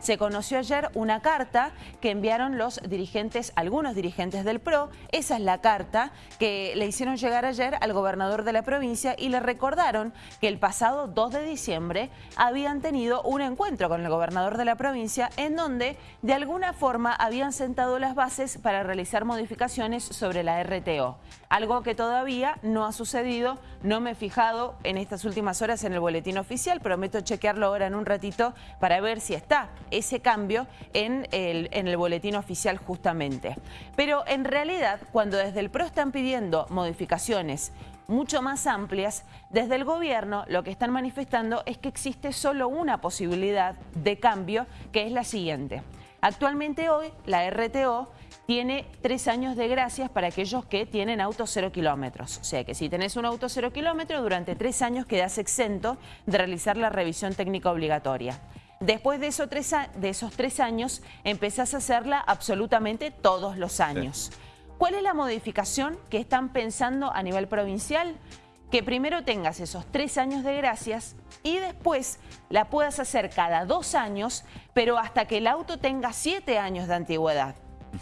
Se conoció ayer una carta que enviaron los dirigentes, algunos dirigentes del PRO. Esa es la carta que le hicieron llegar ayer al gobernador de la provincia y le recordaron que el pasado 2 de diciembre habían tenido un encuentro con el gobernador de la provincia en donde de alguna forma habían sentado las bases para realizar modificaciones sobre la RTO. Algo que todavía no ha sucedido, no me he fijado en estas últimas horas en el boletín oficial, prometo chequearlo ahora en un ratito para ver si está ese cambio en el, en el boletín oficial justamente. Pero en realidad, cuando desde el PRO están pidiendo modificaciones mucho más amplias, desde el gobierno lo que están manifestando es que existe solo una posibilidad de cambio, que es la siguiente. Actualmente hoy la RTO tiene tres años de gracias para aquellos que tienen autos cero kilómetros. O sea que si tenés un auto cero kilómetros, durante tres años quedás exento de realizar la revisión técnica obligatoria. Después de, de esos tres años empezás a hacerla absolutamente todos los años. ¿Cuál es la modificación que están pensando a nivel provincial? Que primero tengas esos tres años de gracias y después la puedas hacer cada dos años, pero hasta que el auto tenga siete años de antigüedad.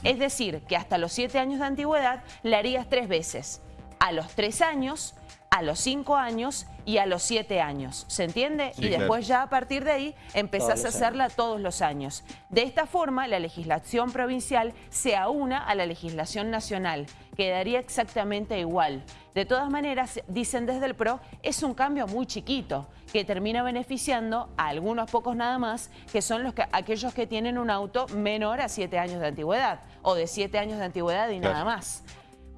Es decir, que hasta los siete años de antigüedad la harías tres veces. A los tres años, a los cinco años y a los siete años. ¿Se entiende? y después ya a partir de ahí empezás a hacerla todos los años. De esta forma, la legislación provincial se aúna a la legislación nacional. Quedaría exactamente igual. De todas maneras, dicen desde el PRO, es un cambio muy chiquito que termina beneficiando a algunos pocos nada más, que son los que, aquellos que tienen un auto menor a siete años de antigüedad o de siete años de antigüedad y nada más.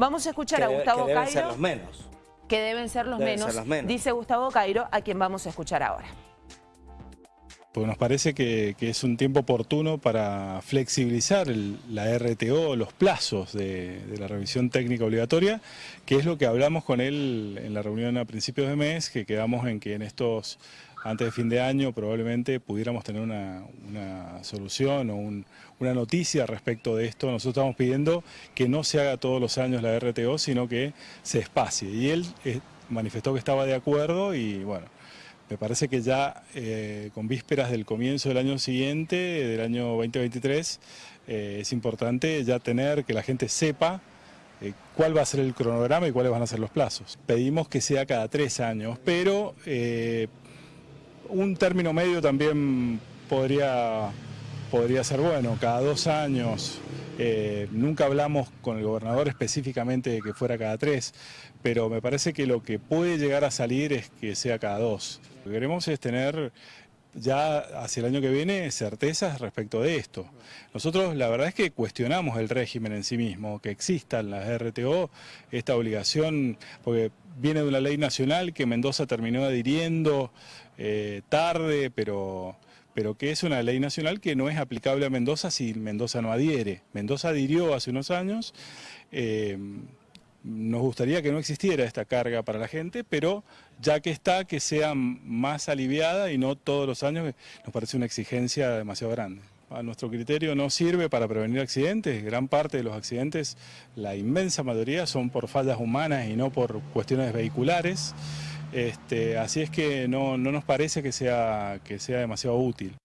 Vamos a escuchar a Gustavo que Cairo. Ser los menos que deben ser los, menos, dice Gustavo Cairo, a quien vamos a escuchar ahora. Pues nos parece que, es un tiempo oportuno para flexibilizar la RTO, los plazos de, la revisión técnica obligatoria, que es lo que hablamos con él en la reunión a principios de mes, que quedamos en que en estos, antes de fin de año, probablemente pudiéramos tener una, solución o una noticia respecto de esto. Nosotros estamos pidiendo que no se haga todos los años la RTO, sino que se espacie. Y él eh, manifestó que estaba de acuerdo y bueno, me parece que ya eh, con vísperas del comienzo del año siguiente, del año 2023, eh, es importante ya tener que la gente sepa cuál va a ser el cronograma y cuáles van a ser los plazos. Pedimos que sea cada tres años, pero un término medio también podría, podría ser bueno, cada dos años. nunca hablamos con el gobernador específicamente de que fuera cada tres, pero me parece que lo que puede llegar a salir es que sea cada dos. Lo que queremos es tener ya hacia el año que viene certezas respecto de esto. Nosotros la verdad es que cuestionamos el régimen en sí mismo, que existan las RTO, esta obligación, porque viene de una ley nacional que Mendoza terminó adhiriendo eh, tarde, pero, pero que es una ley nacional que no es aplicable a Mendoza si Mendoza no adhiere. Mendoza adhirió hace unos años. Eh, nos gustaría que no existiera esta carga para la gente, pero ya que está, que sea más aliviada y no todos los años, nos parece una exigencia demasiado grande. A nuestro criterio no sirve para prevenir accidentes, gran parte de los accidentes, la inmensa mayoría son por fallas humanas y no por cuestiones vehiculares, este, así es que no, no nos parece que sea, que sea demasiado útil.